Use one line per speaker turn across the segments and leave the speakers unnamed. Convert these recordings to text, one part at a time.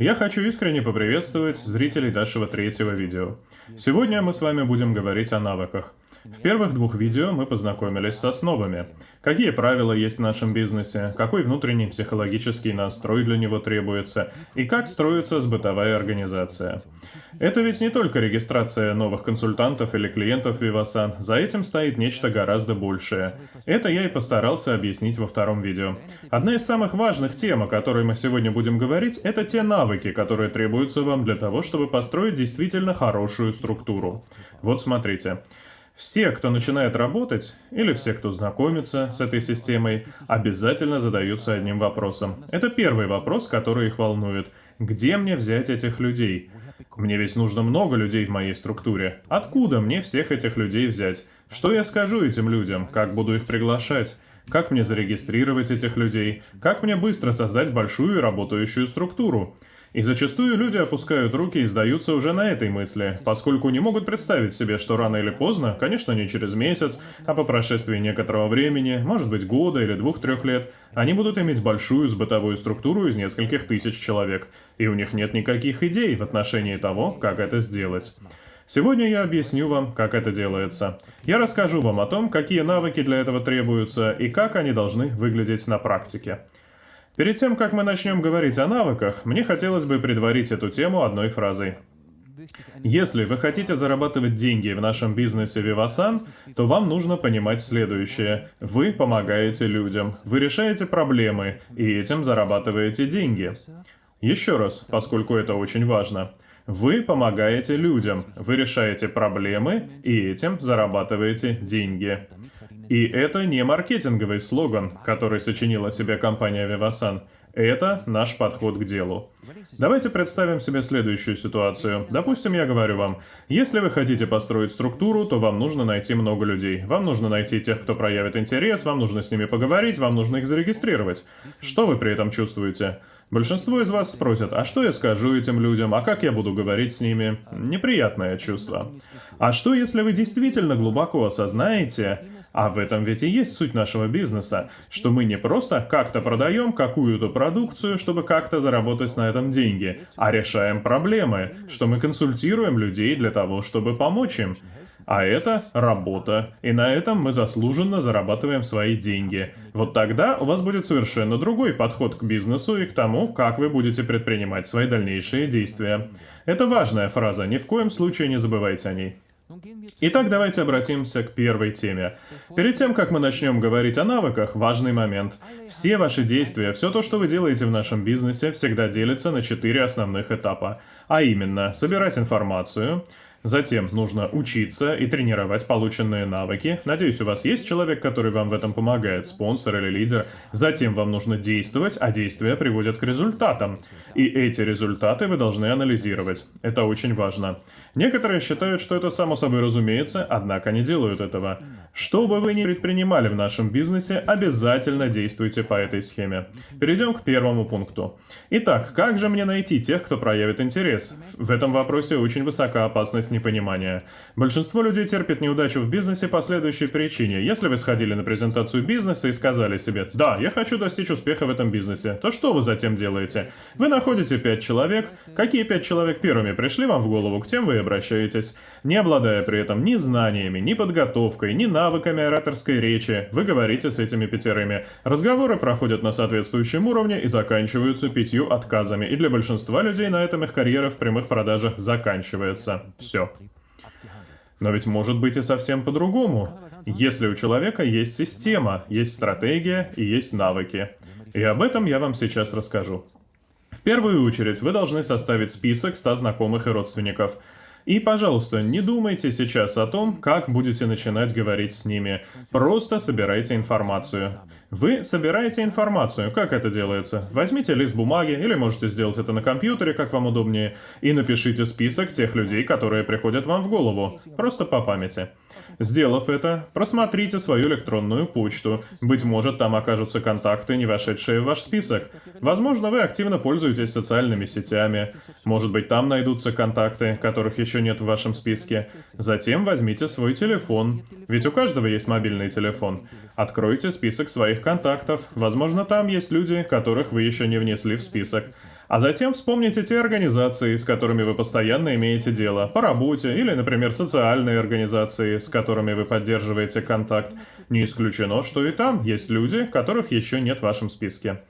Я хочу искренне поприветствовать зрителей нашего третьего видео. Сегодня мы с вами будем говорить о навыках. В первых двух видео мы познакомились с основами. Какие правила есть в нашем бизнесе, какой внутренний психологический настрой для него требуется, и как строится сбытовая организация. Это ведь не только регистрация новых консультантов или клиентов Vivasan, за этим стоит нечто гораздо большее. Это я и постарался объяснить во втором видео. Одна из самых важных тем, о которой мы сегодня будем говорить, это те навыки, которые требуются вам для того, чтобы построить действительно хорошую структуру. Вот смотрите. Все, кто начинает работать, или все, кто знакомится с этой системой, обязательно задаются одним вопросом. Это первый вопрос, который их волнует. Где мне взять этих людей? Мне ведь нужно много людей в моей структуре. Откуда мне всех этих людей взять? Что я скажу этим людям? Как буду их приглашать? Как мне зарегистрировать этих людей? Как мне быстро создать большую и работающую структуру? И зачастую люди опускают руки и сдаются уже на этой мысли, поскольку не могут представить себе, что рано или поздно, конечно не через месяц, а по прошествии некоторого времени, может быть года или двух-трех лет, они будут иметь большую сбытовую структуру из нескольких тысяч человек, и у них нет никаких идей в отношении того, как это сделать. Сегодня я объясню вам, как это делается. Я расскажу вам о том, какие навыки для этого требуются и как они должны выглядеть на практике. Перед тем, как мы начнем говорить о навыках, мне хотелось бы предварить эту тему одной фразой. Если вы хотите зарабатывать деньги в нашем бизнесе Vivasan, то вам нужно понимать следующее. Вы помогаете людям, вы решаете проблемы, и этим зарабатываете деньги. Еще раз, поскольку это очень важно. Вы помогаете людям, вы решаете проблемы, и этим зарабатываете деньги. И это не маркетинговый слоган, который сочинила себе компания Vivasan. Это наш подход к делу. Давайте представим себе следующую ситуацию. Допустим, я говорю вам, если вы хотите построить структуру, то вам нужно найти много людей. Вам нужно найти тех, кто проявит интерес, вам нужно с ними поговорить, вам нужно их зарегистрировать. Что вы при этом чувствуете? Большинство из вас спросят, а что я скажу этим людям, а как я буду говорить с ними? Неприятное чувство. А что, если вы действительно глубоко осознаете, а в этом ведь и есть суть нашего бизнеса, что мы не просто как-то продаем какую-то продукцию, чтобы как-то заработать на этом деньги, а решаем проблемы, что мы консультируем людей для того, чтобы помочь им. А это работа, и на этом мы заслуженно зарабатываем свои деньги. Вот тогда у вас будет совершенно другой подход к бизнесу и к тому, как вы будете предпринимать свои дальнейшие действия. Это важная фраза, ни в коем случае не забывайте о ней. Итак, давайте обратимся к первой теме. Перед тем, как мы начнем говорить о навыках, важный момент. Все ваши действия, все то, что вы делаете в нашем бизнесе, всегда делится на четыре основных этапа. А именно, собирать информацию, Затем нужно учиться и тренировать полученные навыки. Надеюсь, у вас есть человек, который вам в этом помогает, спонсор или лидер. Затем вам нужно действовать, а действия приводят к результатам. И эти результаты вы должны анализировать. Это очень важно. Некоторые считают, что это само собой разумеется, однако не делают этого. Что бы вы ни предпринимали в нашем бизнесе, обязательно действуйте по этой схеме. Перейдем к первому пункту. Итак, как же мне найти тех, кто проявит интерес? В этом вопросе очень высока опасность непонимания. Большинство людей терпит неудачу в бизнесе по следующей причине. Если вы сходили на презентацию бизнеса и сказали себе «Да, я хочу достичь успеха в этом бизнесе», то что вы затем делаете? Вы находите пять человек. Какие пять человек первыми пришли вам в голову, к тем вы и обращаетесь. Не обладая при этом ни знаниями, ни подготовкой, ни навыками ораторской речи, вы говорите с этими пятерыми. Разговоры проходят на соответствующем уровне и заканчиваются пятью отказами. И для большинства людей на этом их карьера в прямых продажах заканчивается. Все. Но ведь может быть и совсем по-другому. Если у человека есть система, есть стратегия и есть навыки. И об этом я вам сейчас расскажу. В первую очередь вы должны составить список 100 знакомых и родственников – и, пожалуйста, не думайте сейчас о том, как будете начинать говорить с ними. Просто собирайте информацию. Вы собираете информацию. Как это делается? Возьмите лист бумаги, или можете сделать это на компьютере, как вам удобнее, и напишите список тех людей, которые приходят вам в голову. Просто по памяти. Сделав это, просмотрите свою электронную почту. Быть может, там окажутся контакты, не вошедшие в ваш список. Возможно, вы активно пользуетесь социальными сетями. Может быть, там найдутся контакты, которых еще нет в вашем списке. Затем возьмите свой телефон. Ведь у каждого есть мобильный телефон. Откройте список своих контактов. Возможно, там есть люди, которых вы еще не внесли в список. А затем вспомните те организации, с которыми вы постоянно имеете дело, по работе или, например, социальные организации, с которыми вы поддерживаете контакт. Не исключено, что и там есть люди, которых еще нет в вашем списке.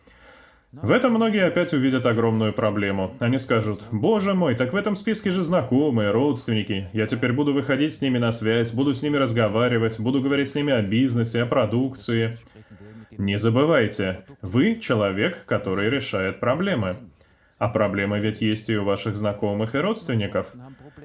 В этом многие опять увидят огромную проблему. Они скажут, боже мой, так в этом списке же знакомые, родственники. Я теперь буду выходить с ними на связь, буду с ними разговаривать, буду говорить с ними о бизнесе, о продукции. Не забывайте, вы человек, который решает проблемы. А проблемы ведь есть и у ваших знакомых и родственников.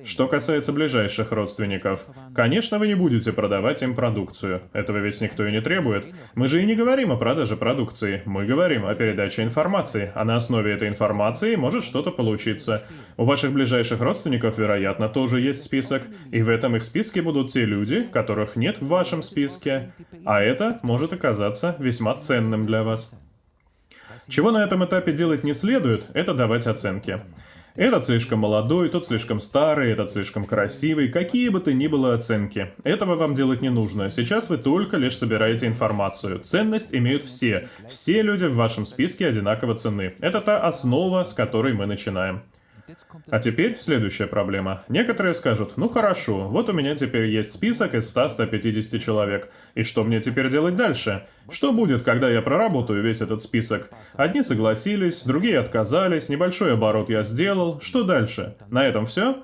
Что касается ближайших родственников, конечно, вы не будете продавать им продукцию. Этого ведь никто и не требует. Мы же и не говорим о продаже продукции. Мы говорим о передаче информации, а на основе этой информации может что-то получиться. У ваших ближайших родственников, вероятно, тоже есть список, и в этом их списке будут те люди, которых нет в вашем списке, а это может оказаться весьма ценным для вас. Чего на этом этапе делать не следует, это давать оценки. Этот слишком молодой, тот слишком старый, этот слишком красивый, какие бы то ни было оценки. Этого вам делать не нужно. Сейчас вы только лишь собираете информацию. Ценность имеют все. Все люди в вашем списке одинаково ценны. Это та основа, с которой мы начинаем. А теперь следующая проблема. Некоторые скажут, ну хорошо, вот у меня теперь есть список из 100-150 человек. И что мне теперь делать дальше? Что будет, когда я проработаю весь этот список? Одни согласились, другие отказались, небольшой оборот я сделал. Что дальше? На этом все?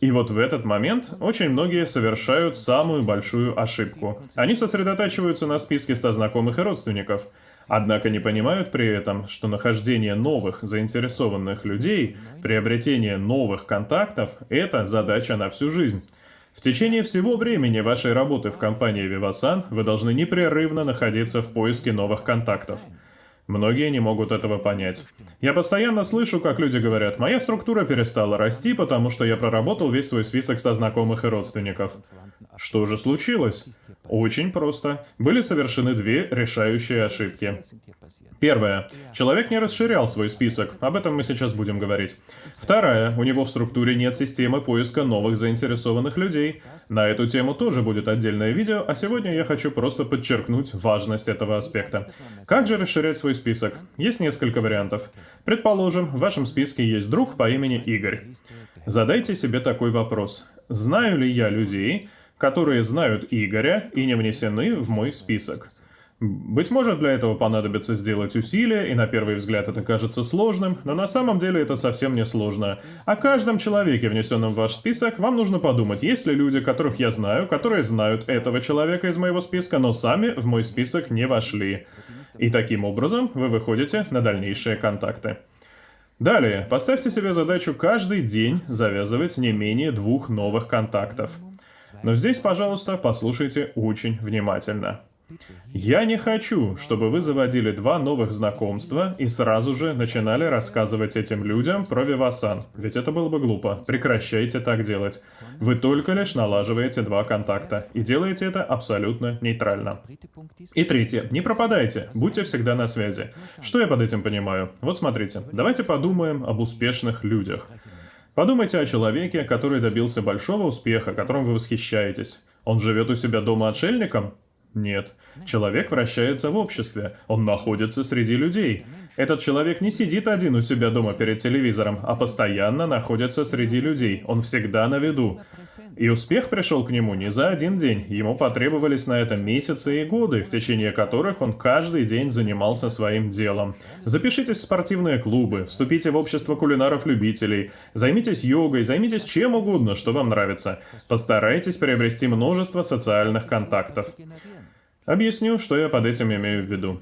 И вот в этот момент очень многие совершают самую большую ошибку. Они сосредотачиваются на списке 100 знакомых и родственников. Однако не понимают при этом, что нахождение новых заинтересованных людей, приобретение новых контактов – это задача на всю жизнь. В течение всего времени вашей работы в компании Vivasan вы должны непрерывно находиться в поиске новых контактов. Многие не могут этого понять. Я постоянно слышу, как люди говорят, моя структура перестала расти, потому что я проработал весь свой список со знакомых и родственников. Что же случилось? Очень просто. Были совершены две решающие ошибки. Первое. Человек не расширял свой список, об этом мы сейчас будем говорить. Вторая. У него в структуре нет системы поиска новых заинтересованных людей. На эту тему тоже будет отдельное видео, а сегодня я хочу просто подчеркнуть важность этого аспекта. Как же расширять свой список? Есть несколько вариантов. Предположим, в вашем списке есть друг по имени Игорь. Задайте себе такой вопрос. Знаю ли я людей, которые знают Игоря и не внесены в мой список? Быть может, для этого понадобится сделать усилия, и на первый взгляд это кажется сложным, но на самом деле это совсем не сложно. О каждом человеке, внесенном в ваш список, вам нужно подумать, есть ли люди, которых я знаю, которые знают этого человека из моего списка, но сами в мой список не вошли. И таким образом вы выходите на дальнейшие контакты. Далее, поставьте себе задачу каждый день завязывать не менее двух новых контактов. Но здесь, пожалуйста, послушайте очень внимательно. Я не хочу, чтобы вы заводили два новых знакомства и сразу же начинали рассказывать этим людям про Вивасан, ведь это было бы глупо. Прекращайте так делать. Вы только лишь налаживаете два контакта и делаете это абсолютно нейтрально. И третье. Не пропадайте, будьте всегда на связи. Что я под этим понимаю? Вот смотрите, давайте подумаем об успешных людях. Подумайте о человеке, который добился большого успеха, которым вы восхищаетесь. Он живет у себя дома отшельником? Нет. Человек вращается в обществе, он находится среди людей. Этот человек не сидит один у себя дома перед телевизором, а постоянно находится среди людей, он всегда на виду. И успех пришел к нему не за один день, ему потребовались на это месяцы и годы, в течение которых он каждый день занимался своим делом. Запишитесь в спортивные клубы, вступите в общество кулинаров-любителей, займитесь йогой, займитесь чем угодно, что вам нравится. Постарайтесь приобрести множество социальных контактов. Объясню, что я под этим имею в виду.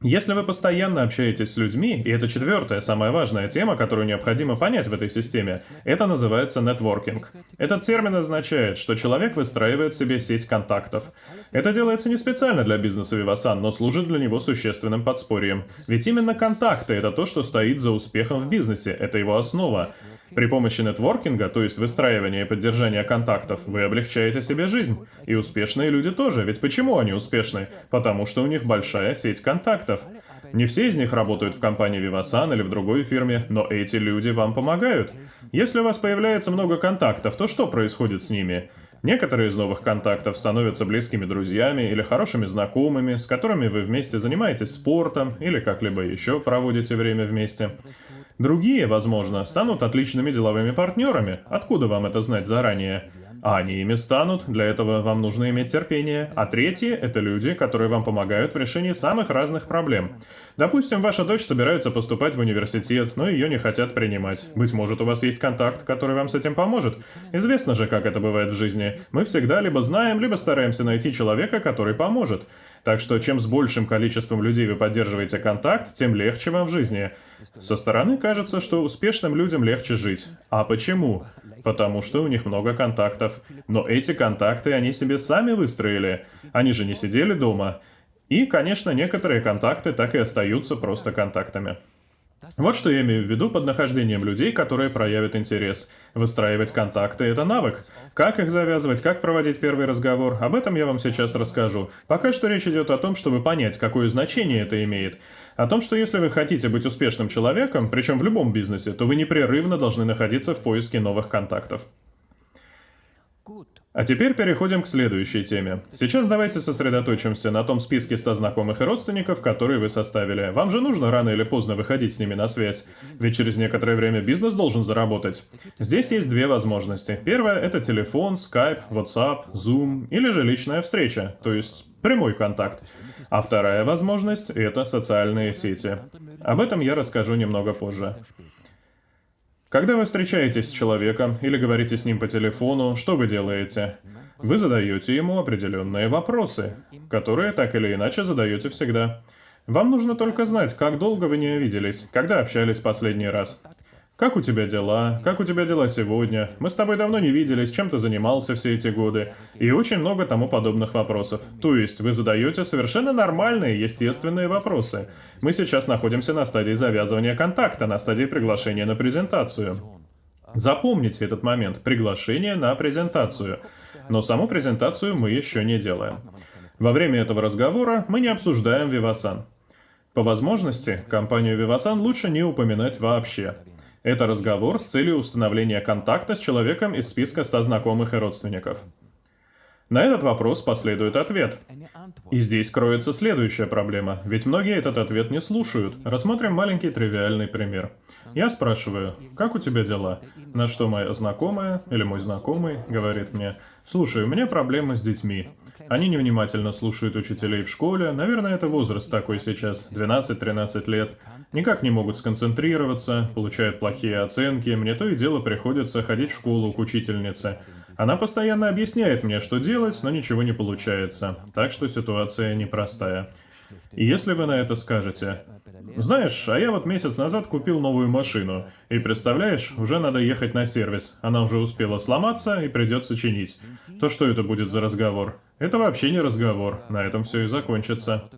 Если вы постоянно общаетесь с людьми, и это четвертая, самая важная тема, которую необходимо понять в этой системе, это называется нетворкинг. Этот термин означает, что человек выстраивает себе сеть контактов. Это делается не специально для бизнеса Vivasan, но служит для него существенным подспорьем. Ведь именно контакты — это то, что стоит за успехом в бизнесе, это его основа. При помощи нетворкинга, то есть выстраивания и поддержания контактов, вы облегчаете себе жизнь. И успешные люди тоже, ведь почему они успешны? Потому что у них большая сеть контактов. Не все из них работают в компании Vivasan или в другой фирме, но эти люди вам помогают. Если у вас появляется много контактов, то что происходит с ними? Некоторые из новых контактов становятся близкими друзьями или хорошими знакомыми, с которыми вы вместе занимаетесь спортом или как-либо еще проводите время вместе. Другие, возможно, станут отличными деловыми партнерами. Откуда вам это знать заранее? А они ими станут, для этого вам нужно иметь терпение. А третьи — это люди, которые вам помогают в решении самых разных проблем. Допустим, ваша дочь собирается поступать в университет, но ее не хотят принимать. Быть может, у вас есть контакт, который вам с этим поможет. Известно же, как это бывает в жизни. Мы всегда либо знаем, либо стараемся найти человека, который поможет. Так что чем с большим количеством людей вы поддерживаете контакт, тем легче вам в жизни. Со стороны кажется, что успешным людям легче жить. А почему? Потому что у них много контактов. Но эти контакты они себе сами выстроили. Они же не сидели дома. И, конечно, некоторые контакты так и остаются просто контактами. Вот что я имею в виду под нахождением людей, которые проявят интерес. Выстраивать контакты — это навык. Как их завязывать, как проводить первый разговор, об этом я вам сейчас расскажу. Пока что речь идет о том, чтобы понять, какое значение это имеет. О том, что если вы хотите быть успешным человеком, причем в любом бизнесе, то вы непрерывно должны находиться в поиске новых контактов. А теперь переходим к следующей теме. Сейчас давайте сосредоточимся на том списке 100 знакомых и родственников, которые вы составили. Вам же нужно рано или поздно выходить с ними на связь, ведь через некоторое время бизнес должен заработать. Здесь есть две возможности. Первая — это телефон, Skype, WhatsApp, Zoom или же личная встреча, то есть прямой контакт. А вторая возможность — это социальные сети. Об этом я расскажу немного позже. Когда вы встречаетесь с человеком или говорите с ним по телефону, что вы делаете? Вы задаете ему определенные вопросы, которые так или иначе задаете всегда. Вам нужно только знать, как долго вы не виделись, когда общались последний раз. Как у тебя дела? Как у тебя дела сегодня? Мы с тобой давно не виделись, чем ты занимался все эти годы? И очень много тому подобных вопросов. То есть вы задаете совершенно нормальные, естественные вопросы. Мы сейчас находимся на стадии завязывания контакта, на стадии приглашения на презентацию. Запомните этот момент – приглашение на презентацию. Но саму презентацию мы еще не делаем. Во время этого разговора мы не обсуждаем Vivasan. По возможности, компанию Vivasan лучше не упоминать вообще. Это разговор с целью установления контакта с человеком из списка 100 знакомых и родственников. На этот вопрос последует ответ. И здесь кроется следующая проблема, ведь многие этот ответ не слушают. Рассмотрим маленький тривиальный пример. Я спрашиваю, как у тебя дела? На что моя знакомая или мой знакомый говорит мне, слушай, у меня проблемы с детьми. Они невнимательно слушают учителей в школе, наверное, это возраст такой сейчас, 12-13 лет. Никак не могут сконцентрироваться, получают плохие оценки, мне то и дело приходится ходить в школу к учительнице. Она постоянно объясняет мне, что делать, но ничего не получается. Так что ситуация непростая. И если вы на это скажете, знаешь, а я вот месяц назад купил новую машину, и представляешь, уже надо ехать на сервис, она уже успела сломаться и придется чинить, то что это будет за разговор? Это вообще не разговор, на этом все и закончится.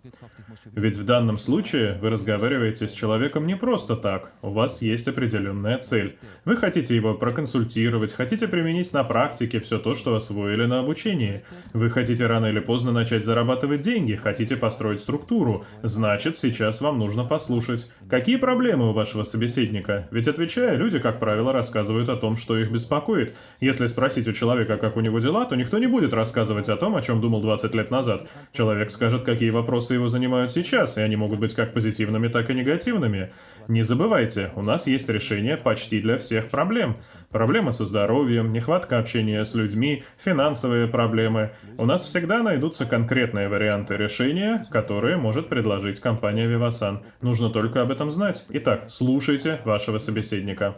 Ведь в данном случае вы разговариваете с человеком не просто так, у вас есть определенная цель. Вы хотите его проконсультировать, хотите применить на практике все то, что освоили на обучении. Вы хотите рано или поздно начать зарабатывать деньги, хотите построить структуру. Значит, сейчас вам нужно послушать. Какие проблемы у вашего собеседника? Ведь отвечая, люди, как правило, рассказывают о том, что их беспокоит. Если спросить у человека, как у него дела, то никто не будет рассказывать о том, о чем думал 20 лет назад. Человек скажет, какие вопросы его занимают сейчас, и они могут быть как позитивными, так и негативными. Не забывайте, у нас есть решение почти для всех проблем. Проблемы со здоровьем, нехватка общения с людьми, финансовые проблемы. У нас всегда найдутся конкретные варианты решения, которые может предложить компания Vivasan. Нужно только об этом знать. Итак, слушайте вашего собеседника.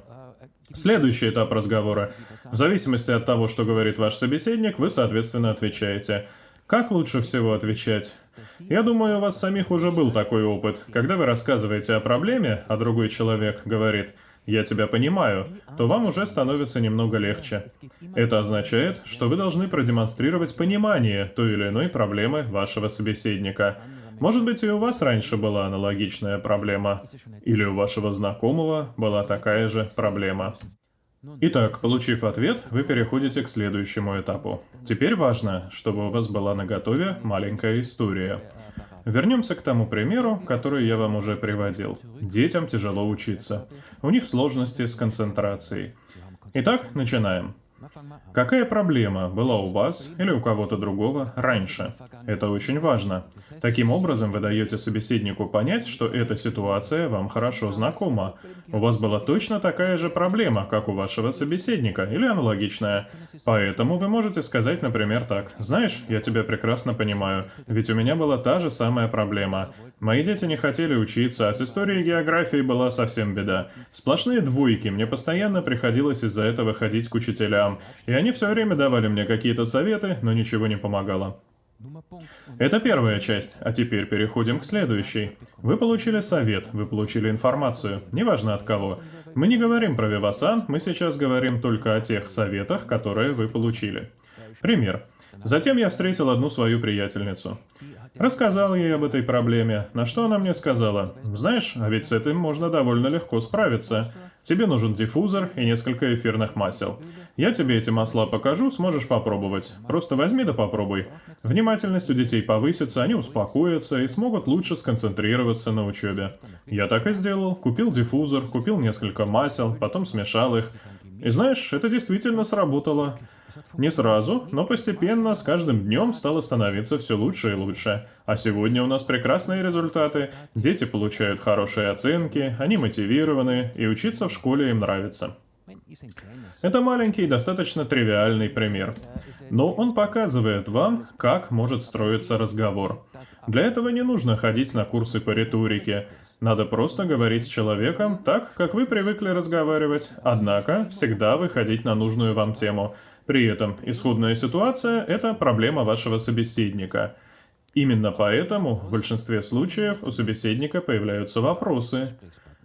Следующий этап разговора. В зависимости от того, что говорит ваш собеседник, вы, соответственно, отвечаете. Как лучше всего отвечать? Я думаю, у вас самих уже был такой опыт. Когда вы рассказываете о проблеме, а другой человек говорит «я тебя понимаю», то вам уже становится немного легче. Это означает, что вы должны продемонстрировать понимание той или иной проблемы вашего собеседника. Может быть, и у вас раньше была аналогичная проблема, или у вашего знакомого была такая же проблема. Итак, получив ответ, вы переходите к следующему этапу. Теперь важно, чтобы у вас была на готове маленькая история. Вернемся к тому примеру, который я вам уже приводил. Детям тяжело учиться. У них сложности с концентрацией. Итак, начинаем. Какая проблема была у вас или у кого-то другого раньше? Это очень важно. Таким образом, вы даете собеседнику понять, что эта ситуация вам хорошо знакома. У вас была точно такая же проблема, как у вашего собеседника, или аналогичная. Поэтому вы можете сказать, например, так. «Знаешь, я тебя прекрасно понимаю, ведь у меня была та же самая проблема. Мои дети не хотели учиться, а с историей и географией была совсем беда. Сплошные двойки, мне постоянно приходилось из-за этого ходить к учителям, и они все время давали мне какие-то советы, но ничего не помогало. Это первая часть, а теперь переходим к следующей. Вы получили совет, вы получили информацию, неважно от кого. Мы не говорим про Вивасан, мы сейчас говорим только о тех советах, которые вы получили. Пример. Затем я встретил одну свою приятельницу. Рассказал ей об этой проблеме, на что она мне сказала, «Знаешь, а ведь с этим можно довольно легко справиться. Тебе нужен диффузор и несколько эфирных масел. Я тебе эти масла покажу, сможешь попробовать. Просто возьми да попробуй. Внимательность у детей повысится, они успокоятся и смогут лучше сконцентрироваться на учебе. Я так и сделал. Купил диффузор, купил несколько масел, потом смешал их. И знаешь, это действительно сработало. Не сразу, но постепенно, с каждым днем стало становиться все лучше и лучше. А сегодня у нас прекрасные результаты, дети получают хорошие оценки, они мотивированы, и учиться в школе им нравится. Это маленький, достаточно тривиальный пример. Но он показывает вам, как может строиться разговор. Для этого не нужно ходить на курсы по риторике. Надо просто говорить с человеком так, как вы привыкли разговаривать, однако всегда выходить на нужную вам тему – при этом исходная ситуация – это проблема вашего собеседника. Именно поэтому в большинстве случаев у собеседника появляются вопросы.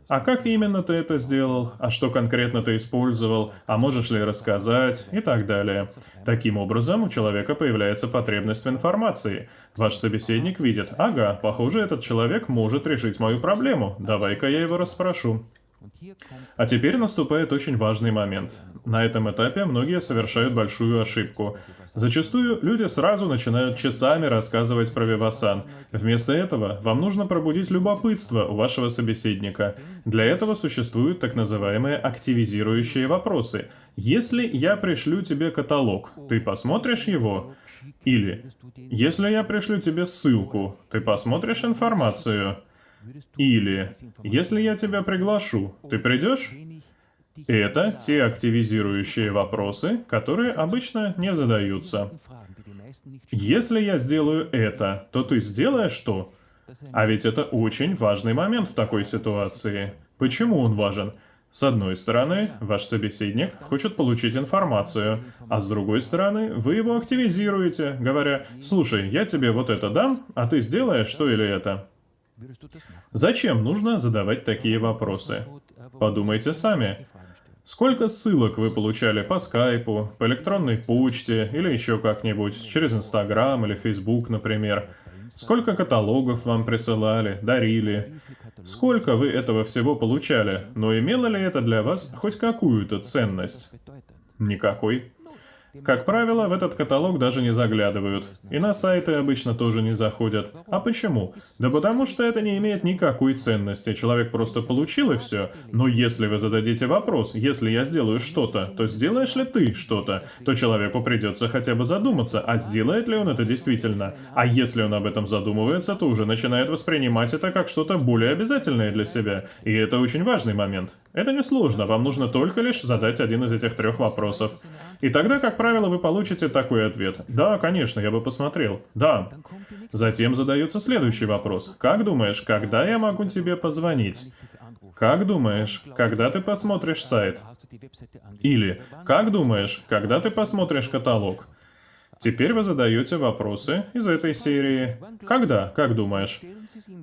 А как именно ты это сделал? А что конкретно ты использовал? А можешь ли рассказать? И так далее. Таким образом, у человека появляется потребность в информации. Ваш собеседник видит, ага, похоже, этот человек может решить мою проблему. Давай-ка я его расспрошу. А теперь наступает очень важный момент. На этом этапе многие совершают большую ошибку. Зачастую люди сразу начинают часами рассказывать про Вивасан. Вместо этого вам нужно пробудить любопытство у вашего собеседника. Для этого существуют так называемые активизирующие вопросы. Если я пришлю тебе каталог, ты посмотришь его? Или, если я пришлю тебе ссылку, ты посмотришь информацию? Или, если я тебя приглашу, ты придешь? Это те активизирующие вопросы, которые обычно не задаются. Если я сделаю это, то ты сделаешь что? А ведь это очень важный момент в такой ситуации. Почему он важен? С одной стороны, ваш собеседник хочет получить информацию, а с другой стороны, вы его активизируете, говоря, «Слушай, я тебе вот это дам, а ты сделаешь то или это». Зачем нужно задавать такие вопросы? Подумайте сами. Сколько ссылок вы получали по скайпу, по электронной почте или еще как-нибудь, через Инстаграм или Фейсбук, например? Сколько каталогов вам присылали, дарили? Сколько вы этого всего получали, но имело ли это для вас хоть какую-то ценность? Никакой. Как правило, в этот каталог даже не заглядывают. И на сайты обычно тоже не заходят. А почему? Да потому что это не имеет никакой ценности. Человек просто получил и все. Но если вы зададите вопрос, если я сделаю что-то, то сделаешь ли ты что-то, то человеку придется хотя бы задуматься, а сделает ли он это действительно. А если он об этом задумывается, то уже начинает воспринимать это как что-то более обязательное для себя. И это очень важный момент. Это несложно, вам нужно только лишь задать один из этих трех вопросов. И тогда, как правило, вы получите такой ответ. Да, конечно, я бы посмотрел. Да. Затем задается следующий вопрос. Как думаешь, когда я могу тебе позвонить? Как думаешь, когда ты посмотришь сайт? Или, как думаешь, когда ты посмотришь каталог? Теперь вы задаете вопросы из этой серии. Когда, как думаешь?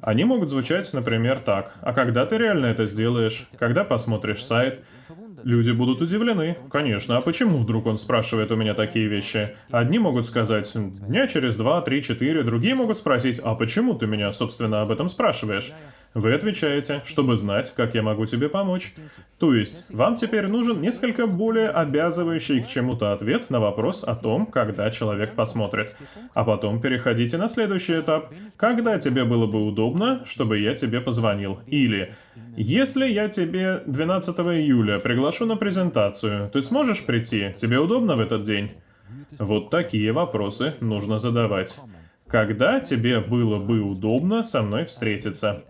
Они могут звучать, например, так. А когда ты реально это сделаешь? Когда посмотришь сайт? Люди будут удивлены. Конечно, а почему вдруг он спрашивает у меня такие вещи? Одни могут сказать «дня через два, три, четыре», другие могут спросить «а почему ты меня, собственно, об этом спрашиваешь?» Вы отвечаете, чтобы знать, как я могу тебе помочь. То есть, вам теперь нужен несколько более обязывающий к чему-то ответ на вопрос о том, когда человек посмотрит. А потом переходите на следующий этап. Когда тебе было бы удобно, чтобы я тебе позвонил? Или, если я тебе 12 июля приглашу на презентацию, ты сможешь прийти? Тебе удобно в этот день? Вот такие вопросы нужно задавать. Когда тебе было бы удобно со мной встретиться?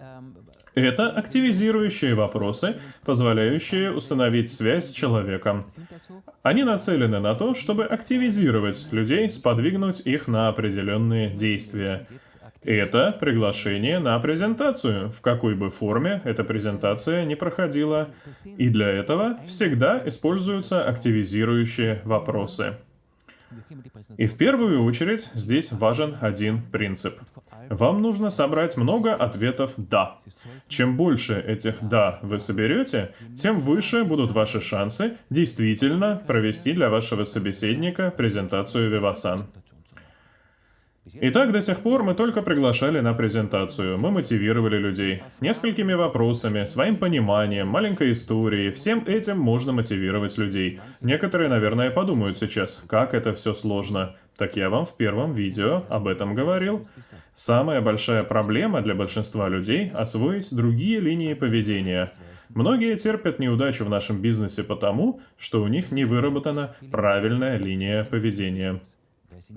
Это активизирующие вопросы, позволяющие установить связь с человеком. Они нацелены на то, чтобы активизировать людей, сподвигнуть их на определенные действия. Это приглашение на презентацию, в какой бы форме эта презентация не проходила. И для этого всегда используются активизирующие вопросы. И в первую очередь здесь важен один принцип. Вам нужно собрать много ответов «да». Чем больше этих «да» вы соберете, тем выше будут ваши шансы действительно провести для вашего собеседника презентацию Vivasan. Итак, до сих пор мы только приглашали на презентацию, мы мотивировали людей. Несколькими вопросами, своим пониманием, маленькой историей, всем этим можно мотивировать людей. Некоторые, наверное, подумают сейчас, как это все сложно. Так я вам в первом видео об этом говорил. Самая большая проблема для большинства людей – освоить другие линии поведения. Многие терпят неудачу в нашем бизнесе потому, что у них не выработана правильная линия поведения.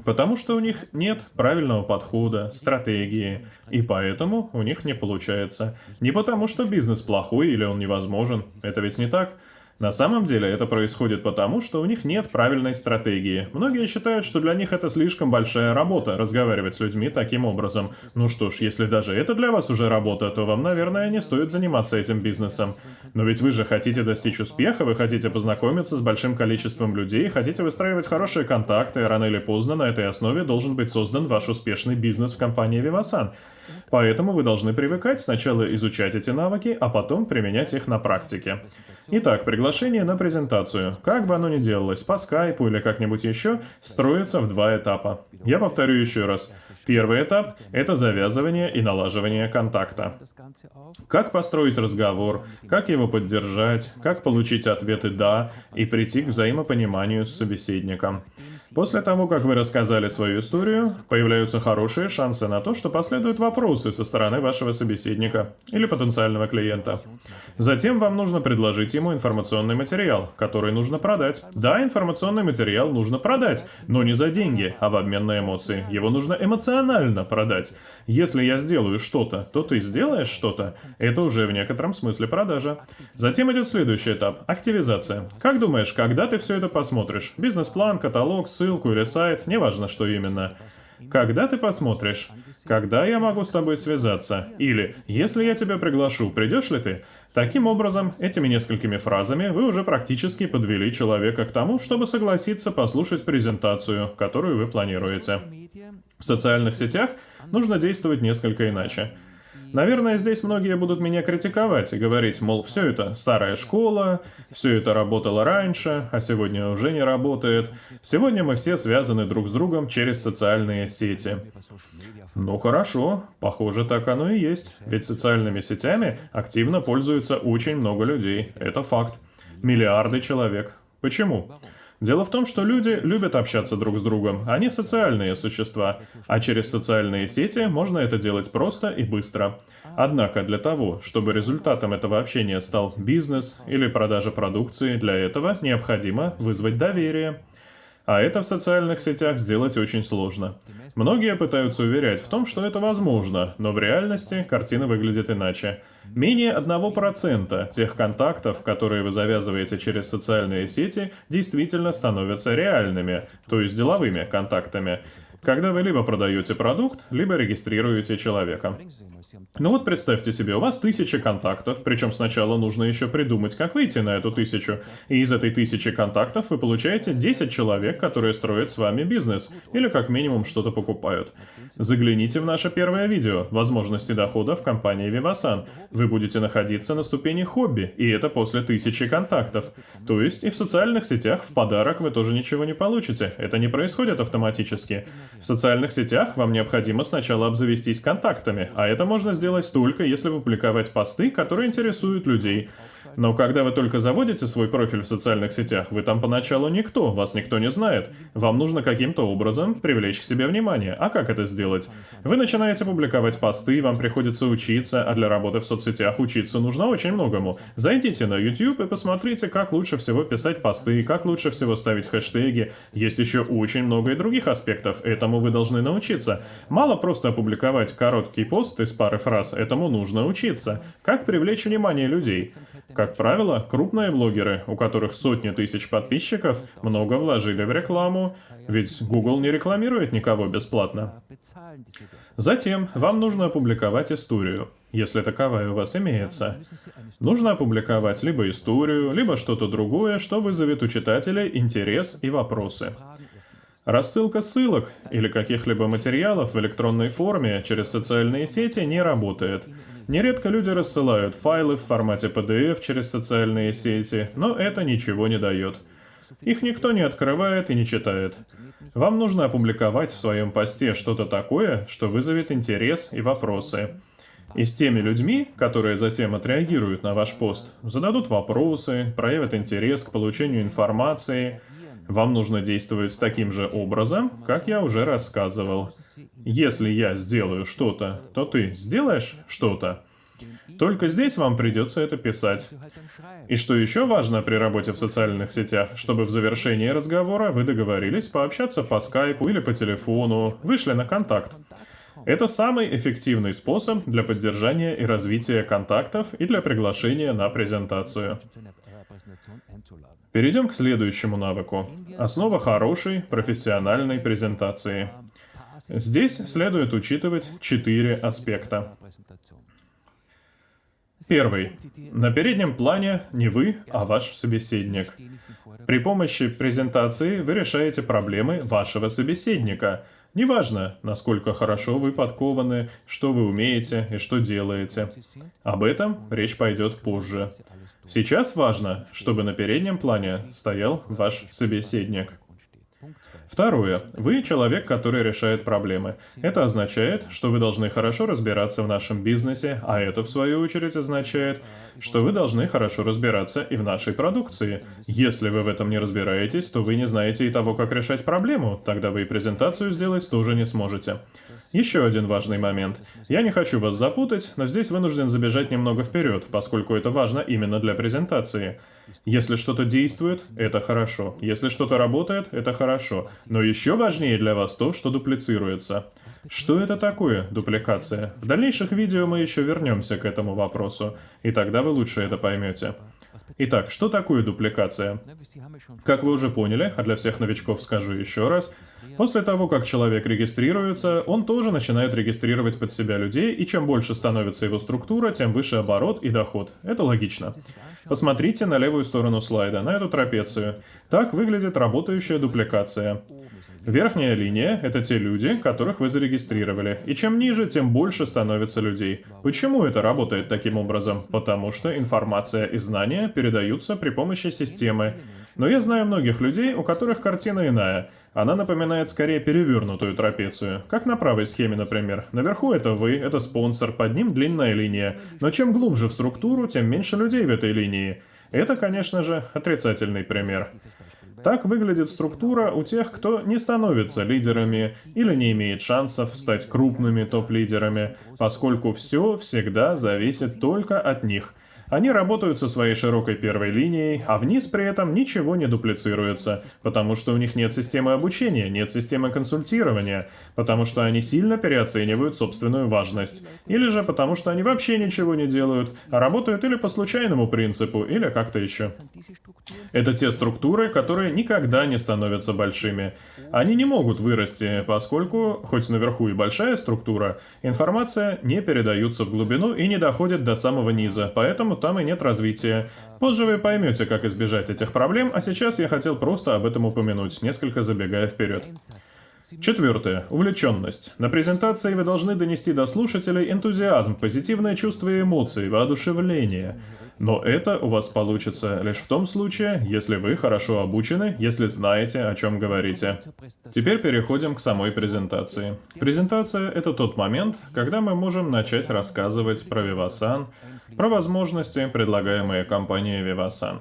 Потому что у них нет правильного подхода, стратегии, и поэтому у них не получается. Не потому что бизнес плохой или он невозможен, это ведь не так. На самом деле это происходит потому, что у них нет правильной стратегии. Многие считают, что для них это слишком большая работа, разговаривать с людьми таким образом. Ну что ж, если даже это для вас уже работа, то вам, наверное, не стоит заниматься этим бизнесом. Но ведь вы же хотите достичь успеха, вы хотите познакомиться с большим количеством людей, хотите выстраивать хорошие контакты, рано или поздно на этой основе должен быть создан ваш успешный бизнес в компании Vivasan. Поэтому вы должны привыкать сначала изучать эти навыки, а потом применять их на практике. Итак, приглашение на презентацию, как бы оно ни делалось, по скайпу или как-нибудь еще, строится в два этапа. Я повторю еще раз. Первый этап – это завязывание и налаживание контакта. Как построить разговор, как его поддержать, как получить ответы «да» и прийти к взаимопониманию с собеседником. После того, как вы рассказали свою историю, появляются хорошие шансы на то, что последуют вопросы со стороны вашего собеседника или потенциального клиента. Затем вам нужно предложить ему информационный материал, который нужно продать. Да, информационный материал нужно продать, но не за деньги, а в обмен на эмоции. Его нужно эмоционально продать. Если я сделаю что-то, то ты сделаешь что-то. Это уже в некотором смысле продажа. Затем идет следующий этап – активизация. Как думаешь, когда ты все это посмотришь? Бизнес-план, каталог, ссылку или сайт, неважно что именно. Когда ты посмотришь? Когда я могу с тобой связаться? Или, если я тебя приглашу, придешь ли ты? Таким образом, этими несколькими фразами вы уже практически подвели человека к тому, чтобы согласиться послушать презентацию, которую вы планируете. В социальных сетях нужно действовать несколько иначе. Наверное, здесь многие будут меня критиковать и говорить, мол, все это старая школа, все это работало раньше, а сегодня уже не работает. Сегодня мы все связаны друг с другом через социальные сети. Ну хорошо, похоже так оно и есть, ведь социальными сетями активно пользуются очень много людей, это факт. Миллиарды человек. Почему? Дело в том, что люди любят общаться друг с другом, они социальные существа, а через социальные сети можно это делать просто и быстро. Однако для того, чтобы результатом этого общения стал бизнес или продажа продукции, для этого необходимо вызвать доверие. А это в социальных сетях сделать очень сложно. Многие пытаются уверять в том, что это возможно, но в реальности картина выглядит иначе. Менее 1% тех контактов, которые вы завязываете через социальные сети, действительно становятся реальными, то есть деловыми контактами. Когда вы либо продаете продукт, либо регистрируете человека. Ну вот представьте себе, у вас тысяча контактов, причем сначала нужно еще придумать, как выйти на эту тысячу. И из этой тысячи контактов вы получаете 10 человек, которые строят с вами бизнес, или как минимум что-то покупают. Загляните в наше первое видео «Возможности дохода в компании Vivasan». Вы будете находиться на ступени хобби, и это после тысячи контактов. То есть и в социальных сетях в подарок вы тоже ничего не получите, это не происходит автоматически. В социальных сетях вам необходимо сначала обзавестись контактами, а это можно сделать только если публиковать посты, которые интересуют людей. Но когда вы только заводите свой профиль в социальных сетях, вы там поначалу никто, вас никто не знает. Вам нужно каким-то образом привлечь к себе внимание. А как это сделать? Вы начинаете публиковать посты, вам приходится учиться, а для работы в соцсетях учиться нужно очень многому. Зайдите на YouTube и посмотрите, как лучше всего писать посты, как лучше всего ставить хэштеги. Есть еще очень много и других аспектов, этому вы должны научиться. Мало просто опубликовать короткий пост из пары фраз, этому нужно учиться. Как привлечь внимание людей? Как правило, крупные блогеры, у которых сотни тысяч подписчиков, много вложили в рекламу, ведь Google не рекламирует никого бесплатно. Затем вам нужно опубликовать историю, если таковая у вас имеется. Нужно опубликовать либо историю, либо что-то другое, что вызовет у читателей интерес и вопросы. Рассылка ссылок или каких-либо материалов в электронной форме через социальные сети не работает. Нередко люди рассылают файлы в формате PDF через социальные сети, но это ничего не дает. Их никто не открывает и не читает. Вам нужно опубликовать в своем посте что-то такое, что вызовет интерес и вопросы. И с теми людьми, которые затем отреагируют на ваш пост, зададут вопросы, проявят интерес к получению информации – вам нужно действовать таким же образом, как я уже рассказывал. Если я сделаю что-то, то ты сделаешь что-то. Только здесь вам придется это писать. И что еще важно при работе в социальных сетях, чтобы в завершении разговора вы договорились пообщаться по скайпу или по телефону, вышли на контакт. Это самый эффективный способ для поддержания и развития контактов и для приглашения на презентацию. Перейдем к следующему навыку. Основа хорошей профессиональной презентации. Здесь следует учитывать четыре аспекта. Первый. На переднем плане не вы, а ваш собеседник. При помощи презентации вы решаете проблемы вашего собеседника. Неважно, насколько хорошо вы подкованы, что вы умеете и что делаете. Об этом речь пойдет позже. Сейчас важно, чтобы на переднем плане стоял ваш собеседник. Второе. Вы человек, который решает проблемы. Это означает, что вы должны хорошо разбираться в нашем бизнесе, а это, в свою очередь, означает, что вы должны хорошо разбираться и в нашей продукции. Если вы в этом не разбираетесь, то вы не знаете и того, как решать проблему, тогда вы и презентацию сделать тоже не сможете. Еще один важный момент. Я не хочу вас запутать, но здесь вынужден забежать немного вперед, поскольку это важно именно для презентации. Если что-то действует, это хорошо. Если что-то работает, это хорошо. Но еще важнее для вас то, что дуплицируется. Что это такое, дупликация? В дальнейших видео мы еще вернемся к этому вопросу, и тогда вы лучше это поймете. Итак, что такое дупликация? Как вы уже поняли, а для всех новичков скажу еще раз, после того, как человек регистрируется, он тоже начинает регистрировать под себя людей, и чем больше становится его структура, тем выше оборот и доход. Это логично. Посмотрите на левую сторону слайда, на эту трапецию. Так выглядит работающая дупликация. Верхняя линия — это те люди, которых вы зарегистрировали, и чем ниже, тем больше становится людей. Почему это работает таким образом? Потому что информация и знания передаются при помощи системы. Но я знаю многих людей, у которых картина иная. Она напоминает скорее перевернутую трапецию. Как на правой схеме, например. Наверху это вы, это спонсор, под ним длинная линия. Но чем глубже в структуру, тем меньше людей в этой линии. Это, конечно же, отрицательный пример. Так выглядит структура у тех, кто не становится лидерами или не имеет шансов стать крупными топ-лидерами, поскольку все всегда зависит только от них – они работают со своей широкой первой линией, а вниз при этом ничего не дуплицируется, потому что у них нет системы обучения, нет системы консультирования, потому что они сильно переоценивают собственную важность, или же потому что они вообще ничего не делают, а работают или по случайному принципу, или как-то еще. Это те структуры, которые никогда не становятся большими. Они не могут вырасти, поскольку, хоть наверху и большая структура, информация не передается в глубину и не доходит до самого низа, поэтому там и нет развития. Позже вы поймете, как избежать этих проблем, а сейчас я хотел просто об этом упомянуть, несколько забегая вперед. Четвертое. Увлеченность. На презентации вы должны донести до слушателей энтузиазм, позитивное чувство и эмоции, воодушевление. Но это у вас получится лишь в том случае, если вы хорошо обучены, если знаете, о чем говорите. Теперь переходим к самой презентации. Презентация — это тот момент, когда мы можем начать рассказывать про Vivasan, про возможности, предлагаемые компанией Vivasan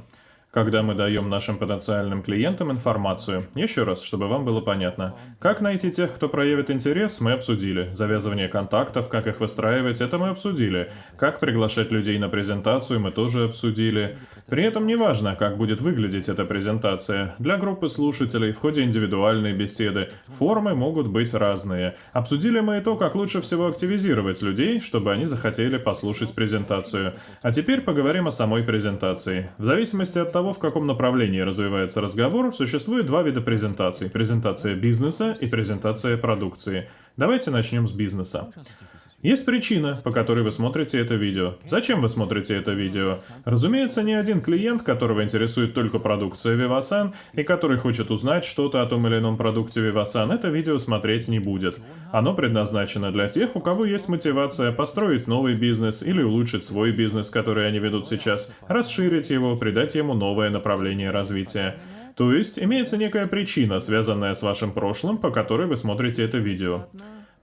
когда мы даем нашим потенциальным клиентам информацию. Еще раз, чтобы вам было понятно. Как найти тех, кто проявит интерес, мы обсудили. Завязывание контактов, как их выстраивать, это мы обсудили. Как приглашать людей на презентацию, мы тоже обсудили. При этом не важно, как будет выглядеть эта презентация. Для группы слушателей в ходе индивидуальной беседы формы могут быть разные. Обсудили мы и то, как лучше всего активизировать людей, чтобы они захотели послушать презентацию. А теперь поговорим о самой презентации. В зависимости от того, в каком направлении развивается разговор, существует два вида презентаций. Презентация бизнеса и презентация продукции. Давайте начнем с бизнеса. Есть причина, по которой вы смотрите это видео. Зачем вы смотрите это видео? Разумеется, не один клиент, которого интересует только продукция Vivasan и который хочет узнать что-то о том или ином продукте Vivasan, это видео смотреть не будет. Оно предназначено для тех, у кого есть мотивация построить новый бизнес или улучшить свой бизнес, который они ведут сейчас, расширить его, придать ему новое направление развития. То есть, имеется некая причина, связанная с вашим прошлым, по которой вы смотрите это видео.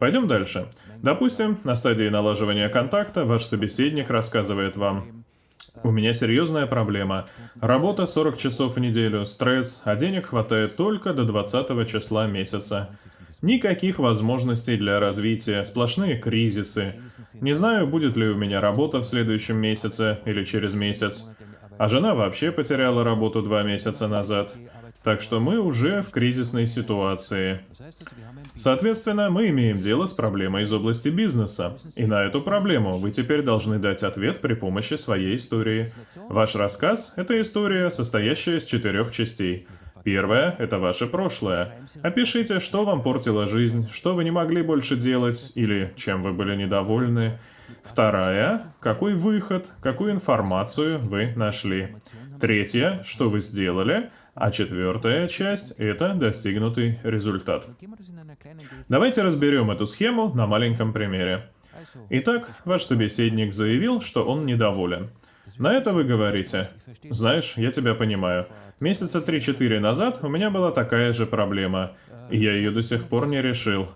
Пойдем дальше. Допустим, на стадии налаживания контакта ваш собеседник рассказывает вам, у меня серьезная проблема. Работа 40 часов в неделю, стресс, а денег хватает только до 20 числа месяца. Никаких возможностей для развития, сплошные кризисы. Не знаю, будет ли у меня работа в следующем месяце или через месяц. А жена вообще потеряла работу два месяца назад. Так что мы уже в кризисной ситуации. Соответственно, мы имеем дело с проблемой из области бизнеса. И на эту проблему вы теперь должны дать ответ при помощи своей истории. Ваш рассказ — это история, состоящая из четырех частей. Первое — это ваше прошлое. Опишите, что вам портило жизнь, что вы не могли больше делать или чем вы были недовольны. Вторая — какой выход, какую информацию вы нашли. Третье — что вы сделали. А четвертая часть — это достигнутый результат. Давайте разберем эту схему на маленьком примере. Итак, ваш собеседник заявил, что он недоволен. На это вы говорите, «Знаешь, я тебя понимаю. Месяца 3-4 назад у меня была такая же проблема, и я ее до сих пор не решил.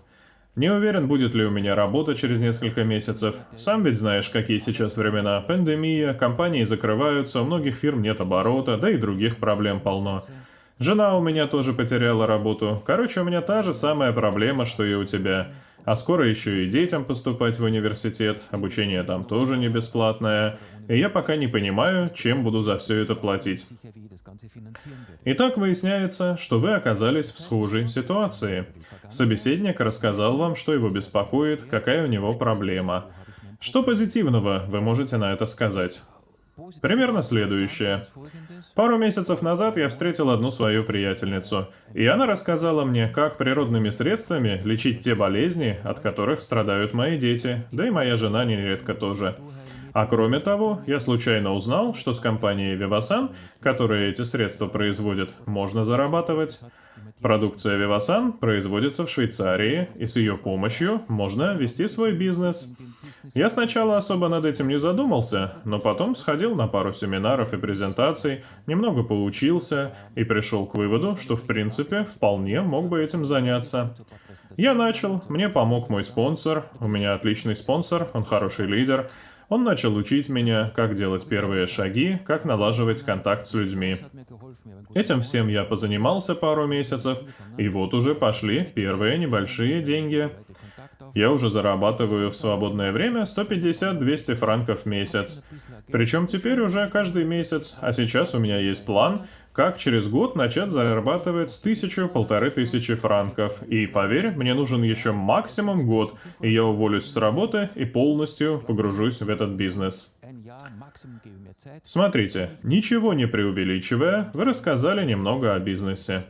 Не уверен, будет ли у меня работа через несколько месяцев. Сам ведь знаешь, какие сейчас времена. Пандемия, компании закрываются, у многих фирм нет оборота, да и других проблем полно. Жена у меня тоже потеряла работу. Короче, у меня та же самая проблема, что и у тебя. А скоро еще и детям поступать в университет, обучение там тоже не бесплатное. И я пока не понимаю, чем буду за все это платить. Итак, выясняется, что вы оказались в схожей ситуации. Собеседник рассказал вам, что его беспокоит, какая у него проблема. Что позитивного вы можете на это сказать? Примерно следующее. Пару месяцев назад я встретил одну свою приятельницу, и она рассказала мне, как природными средствами лечить те болезни, от которых страдают мои дети, да и моя жена нередко тоже. А кроме того, я случайно узнал, что с компанией Vivasan, которая эти средства производит, можно зарабатывать. Продукция Vivasan производится в Швейцарии, и с ее помощью можно вести свой бизнес. Я сначала особо над этим не задумался, но потом сходил на пару семинаров и презентаций, немного поучился и пришел к выводу, что в принципе вполне мог бы этим заняться. Я начал, мне помог мой спонсор, у меня отличный спонсор, он хороший лидер, он начал учить меня, как делать первые шаги, как налаживать контакт с людьми. Этим всем я позанимался пару месяцев, и вот уже пошли первые небольшие деньги. Я уже зарабатываю в свободное время 150-200 франков в месяц. Причем теперь уже каждый месяц, а сейчас у меня есть план, как через год начать зарабатывать с тысячу-полторы тысячи франков. И поверь, мне нужен еще максимум год, и я уволюсь с работы и полностью погружусь в этот бизнес. Смотрите, ничего не преувеличивая, вы рассказали немного о бизнесе.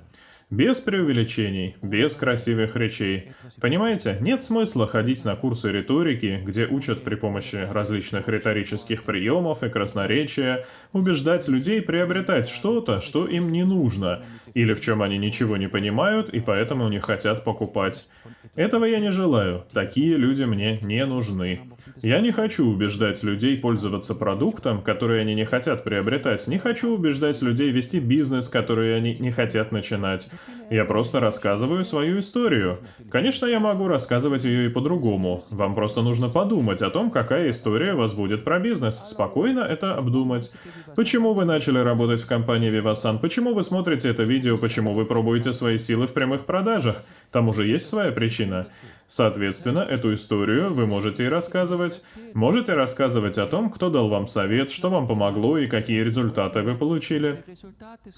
Без преувеличений, без красивых речей. Понимаете, нет смысла ходить на курсы риторики, где учат при помощи различных риторических приемов и красноречия убеждать людей приобретать что-то, что им не нужно, или в чем они ничего не понимают и поэтому не хотят покупать. Этого я не желаю, такие люди мне не нужны. Я не хочу убеждать людей пользоваться продуктом, который они не хотят приобретать, не хочу убеждать людей вести бизнес, который они не хотят начинать. Я просто рассказываю свою историю. Конечно, я могу рассказывать ее и по-другому. Вам просто нужно подумать о том, какая история вас будет про бизнес. Спокойно это обдумать. Почему вы начали работать в компании Vivasan? Почему вы смотрите это видео? Почему вы пробуете свои силы в прямых продажах? Там уже есть своя причина. Соответственно, эту историю вы можете и рассказывать. Можете рассказывать о том, кто дал вам совет, что вам помогло и какие результаты вы получили.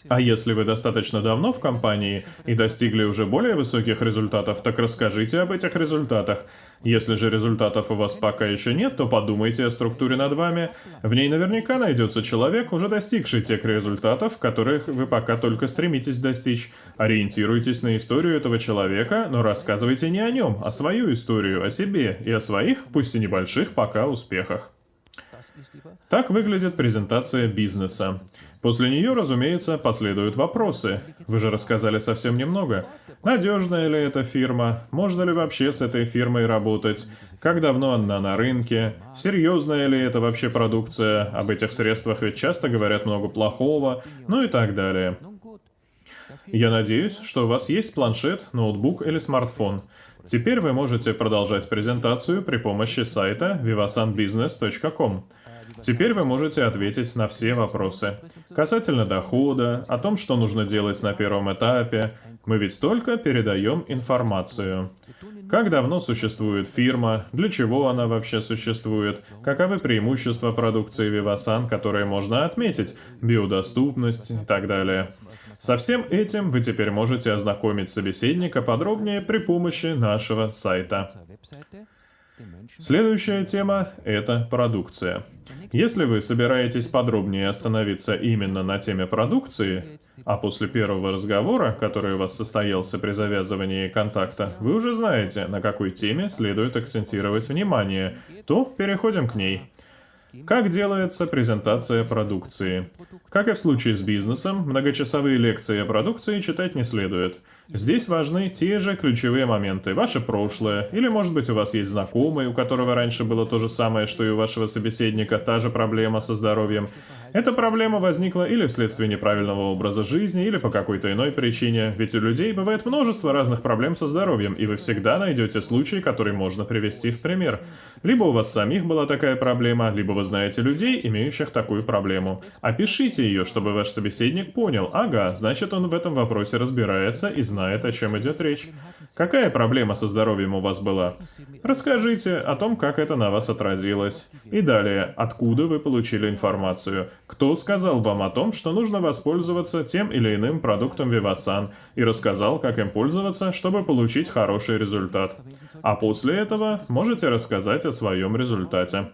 А если вы достаточно давно в компании и достигли уже более высоких результатов, так расскажите об этих результатах. Если же результатов у вас пока еще нет, то подумайте о структуре над вами. В ней наверняка найдется человек, уже достигший тех результатов, которых вы пока только стремитесь достичь. Ориентируйтесь на историю этого человека, но рассказывайте не о нем, а свою историю о себе и о своих, пусть и небольших, пока успехах. Так выглядит презентация бизнеса. После нее, разумеется, последуют вопросы. Вы же рассказали совсем немного. Надежная ли эта фирма? Можно ли вообще с этой фирмой работать? Как давно она на рынке? Серьезная ли это вообще продукция? Об этих средствах ведь часто говорят много плохого. Ну и так далее. Я надеюсь, что у вас есть планшет, ноутбук или смартфон. Теперь вы можете продолжать презентацию при помощи сайта vivasanbusiness.com. Теперь вы можете ответить на все вопросы. Касательно дохода, о том, что нужно делать на первом этапе, мы ведь только передаем информацию. Как давно существует фирма, для чего она вообще существует, каковы преимущества продукции Vivasan, которые можно отметить, биодоступность и так далее. Со всем этим вы теперь можете ознакомить собеседника подробнее при помощи нашего сайта. Следующая тема – это продукция. Если вы собираетесь подробнее остановиться именно на теме продукции, а после первого разговора, который у вас состоялся при завязывании контакта, вы уже знаете, на какой теме следует акцентировать внимание, то переходим к ней. Как делается презентация продукции? Как и в случае с бизнесом, многочасовые лекции о продукции читать не следует. Здесь важны те же ключевые моменты. Ваше прошлое, или может быть у вас есть знакомый, у которого раньше было то же самое, что и у вашего собеседника, та же проблема со здоровьем. Эта проблема возникла или вследствие неправильного образа жизни, или по какой-то иной причине. Ведь у людей бывает множество разных проблем со здоровьем, и вы всегда найдете случай, который можно привести в пример. Либо у вас самих была такая проблема, либо вы знаете людей, имеющих такую проблему. Опишите ее, чтобы ваш собеседник понял, ага, значит он в этом вопросе разбирается и знает, о чем идет речь. Какая проблема со здоровьем у вас была? Расскажите о том, как это на вас отразилось. И далее, откуда вы получили информацию? Кто сказал вам о том, что нужно воспользоваться тем или иным продуктом Vivasan и рассказал, как им пользоваться, чтобы получить хороший результат? А после этого можете рассказать о своем результате.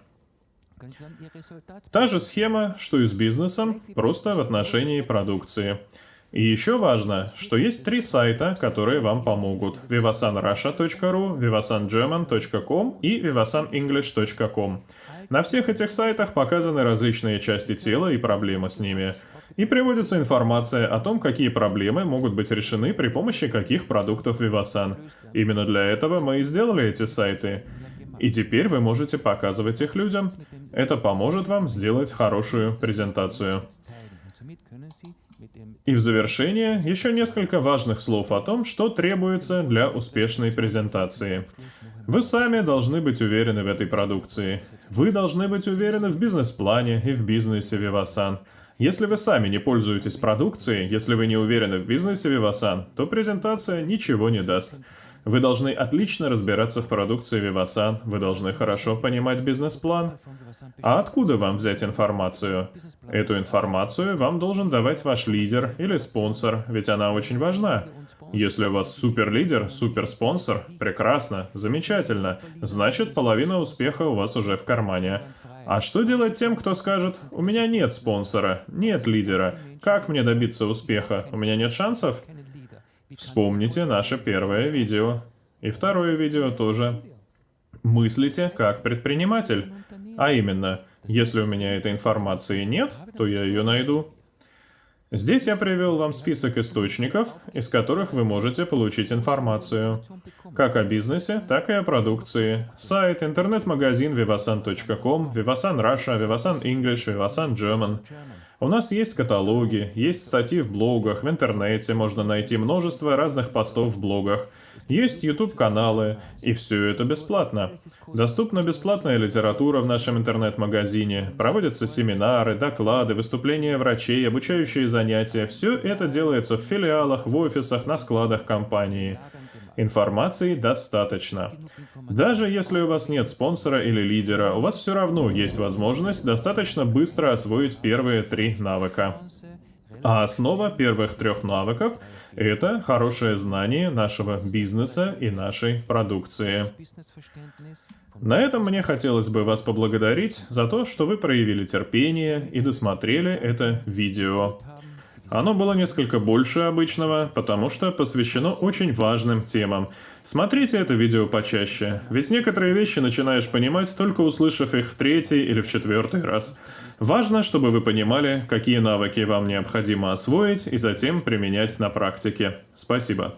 Та же схема, что и с бизнесом, просто в отношении продукции. И еще важно, что есть три сайта, которые вам помогут. vivasanrussia.ru, vivasangerman.com и vivasanenglish.com. На всех этих сайтах показаны различные части тела и проблемы с ними. И приводится информация о том, какие проблемы могут быть решены при помощи каких продуктов Vivasan. Именно для этого мы и сделали эти сайты. И теперь вы можете показывать их людям. Это поможет вам сделать хорошую презентацию. И в завершение еще несколько важных слов о том, что требуется для успешной презентации. Вы сами должны быть уверены в этой продукции. Вы должны быть уверены в бизнес-плане и в бизнесе Vivasan. Если вы сами не пользуетесь продукцией, если вы не уверены в бизнесе Vivasan, то презентация ничего не даст. Вы должны отлично разбираться в продукции Vivasan, вы должны хорошо понимать бизнес-план. А откуда вам взять информацию? Эту информацию вам должен давать ваш лидер или спонсор, ведь она очень важна. Если у вас суперлидер, суперспонсор, прекрасно, замечательно, значит половина успеха у вас уже в кармане. А что делать тем, кто скажет, у меня нет спонсора, нет лидера, как мне добиться успеха, у меня нет шансов? Вспомните наше первое видео. И второе видео тоже. Мыслите как предприниматель. А именно, если у меня этой информации нет, то я ее найду. Здесь я привел вам список источников, из которых вы можете получить информацию. Как о бизнесе, так и о продукции. Сайт, интернет-магазин vivasan.com, Vivasan Russia, Vivasan English, Vivasan German. У нас есть каталоги, есть статьи в блогах, в интернете можно найти множество разных постов в блогах. Есть YouTube-каналы, и все это бесплатно. Доступна бесплатная литература в нашем интернет-магазине, проводятся семинары, доклады, выступления врачей, обучающие занятия. Все это делается в филиалах, в офисах, на складах компании. Информации достаточно. Даже если у вас нет спонсора или лидера, у вас все равно есть возможность достаточно быстро освоить первые три навыка. А основа первых трех навыков – это хорошее знание нашего бизнеса и нашей продукции. На этом мне хотелось бы вас поблагодарить за то, что вы проявили терпение и досмотрели это видео. Оно было несколько больше обычного, потому что посвящено очень важным темам. Смотрите это видео почаще, ведь некоторые вещи начинаешь понимать, только услышав их в третий или в четвертый раз. Важно, чтобы вы понимали, какие навыки вам необходимо освоить и затем применять на практике. Спасибо.